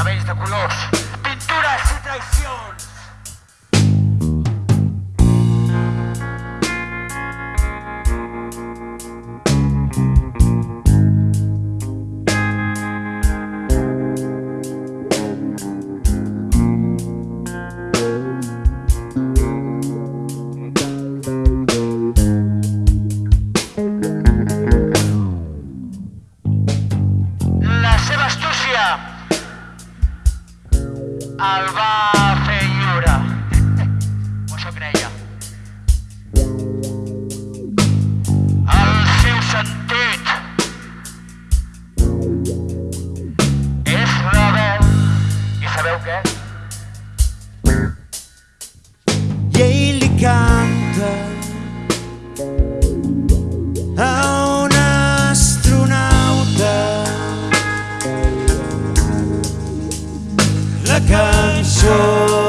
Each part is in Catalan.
cabells de colors, pintures i traïcions. Oh a un astronauta. La cançó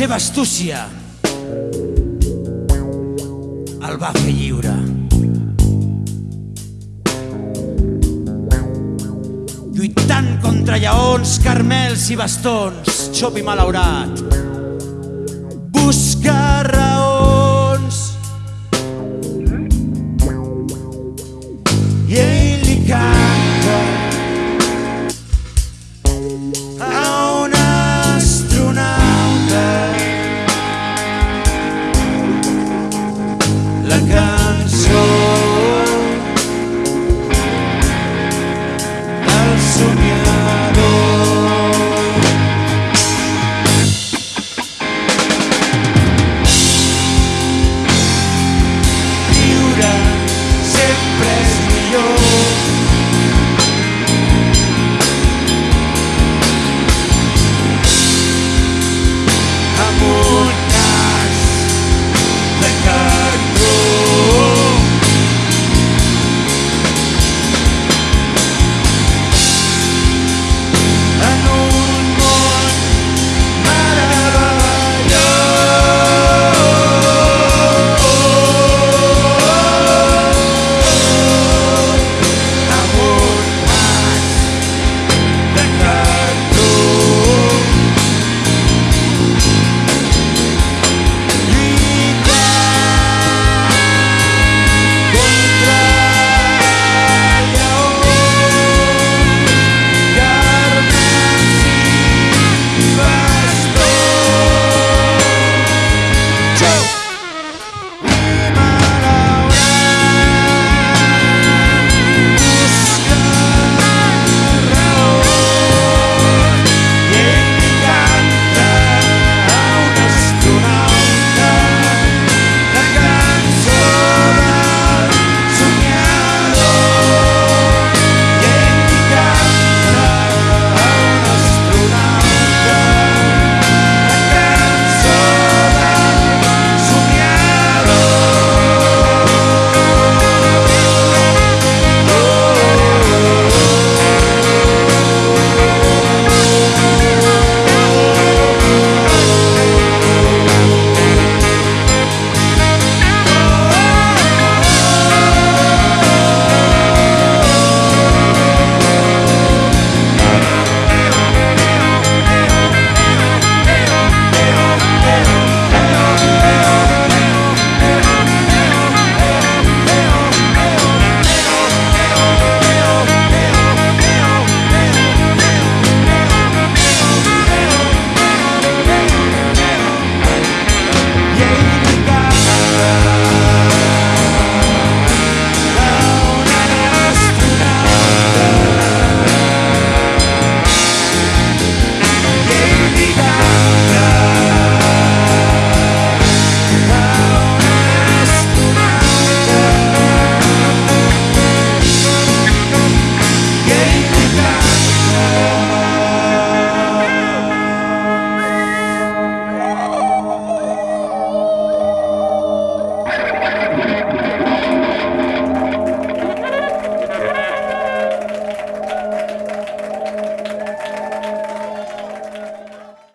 seva astúcia el va fer lliure. Lluitant contra lleons, carmels i bastons, xop i malaurat,